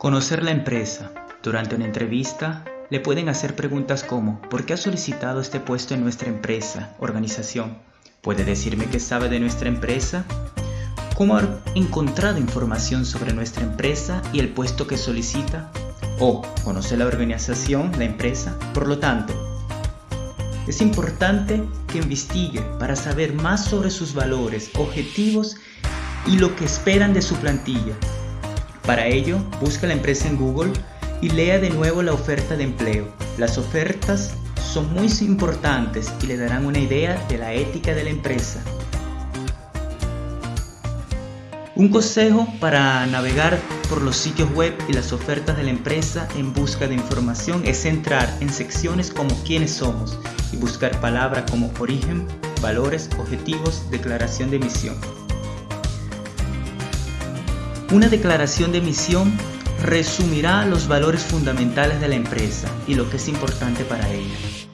Conocer la empresa. Durante una entrevista le pueden hacer preguntas como ¿por qué ha solicitado este puesto en nuestra empresa, organización? ¿Puede decirme qué sabe de nuestra empresa? ¿Cómo ha encontrado información sobre nuestra empresa y el puesto que solicita? ¿O conoce la organización, la empresa? Por lo tanto, es importante que investigue para saber más sobre sus valores, objetivos y lo que esperan de su plantilla para ello, busca la empresa en Google y lea de nuevo la oferta de empleo. Las ofertas son muy importantes y le darán una idea de la ética de la empresa. Un consejo para navegar por los sitios web y las ofertas de la empresa en busca de información es entrar en secciones como quiénes somos y buscar palabras como origen, valores, objetivos, declaración de misión. Una declaración de misión resumirá los valores fundamentales de la empresa y lo que es importante para ella.